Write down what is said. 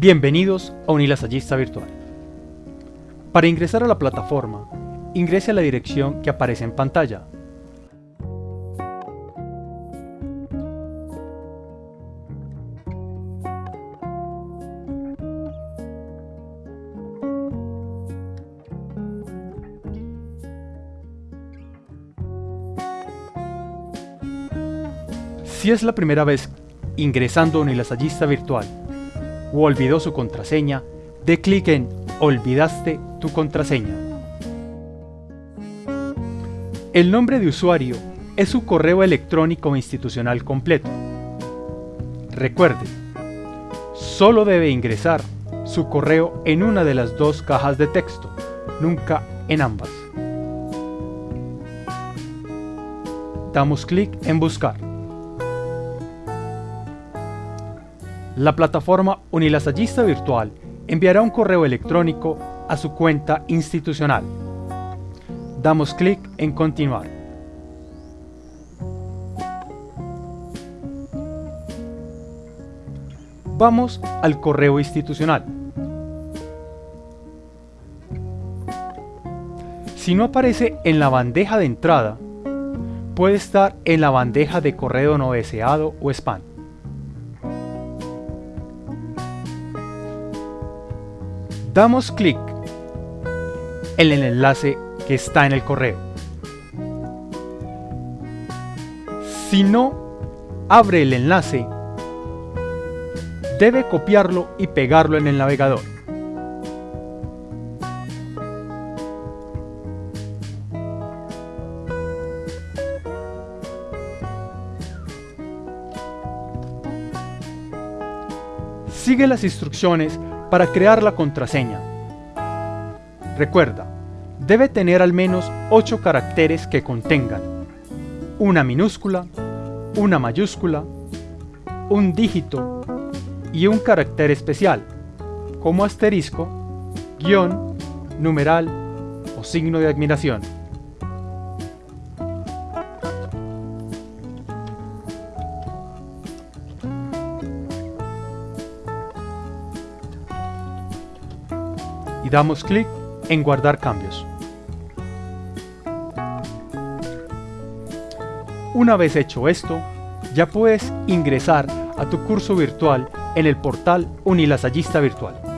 Bienvenidos a Unilasallista Virtual. Para ingresar a la plataforma, ingrese a la dirección que aparece en pantalla. Si es la primera vez ingresando a Unilasallista Virtual o olvidó su contraseña, dé clic en Olvidaste tu contraseña. El nombre de usuario es su correo electrónico institucional completo. Recuerde, solo debe ingresar su correo en una de las dos cajas de texto, nunca en ambas. Damos clic en Buscar. La plataforma Unilasallista Virtual enviará un correo electrónico a su cuenta institucional. Damos clic en Continuar. Vamos al correo institucional. Si no aparece en la bandeja de entrada, puede estar en la bandeja de correo no deseado o spam. Damos clic en el enlace que está en el correo. Si no abre el enlace, debe copiarlo y pegarlo en el navegador. Sigue las instrucciones para crear la contraseña. Recuerda, debe tener al menos 8 caracteres que contengan una minúscula, una mayúscula, un dígito y un carácter especial, como asterisco, guion, numeral o signo de admiración. Damos clic en guardar cambios. Una vez hecho esto, ya puedes ingresar a tu curso virtual en el portal Unilasallista Virtual.